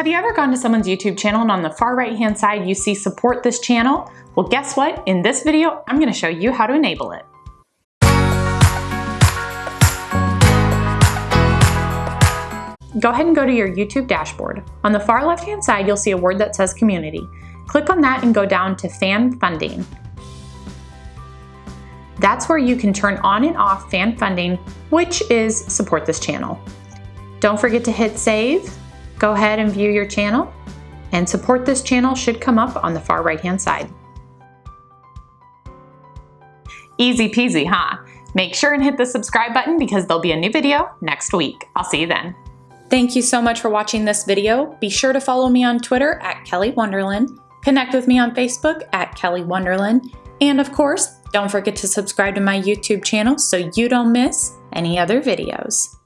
Have you ever gone to someone's YouTube channel and on the far right hand side you see support this channel? Well guess what? In this video I'm going to show you how to enable it. Go ahead and go to your YouTube dashboard. On the far left hand side you'll see a word that says community. Click on that and go down to fan funding. That's where you can turn on and off fan funding, which is support this channel. Don't forget to hit save Go ahead and view your channel and support this channel should come up on the far right hand side. Easy peasy, huh? Make sure and hit the subscribe button because there'll be a new video next week. I'll see you then. Thank you so much for watching this video. Be sure to follow me on Twitter at Kelly Wonderland, connect with me on Facebook at Kelly Wonderland, and of course, don't forget to subscribe to my YouTube channel so you don't miss any other videos.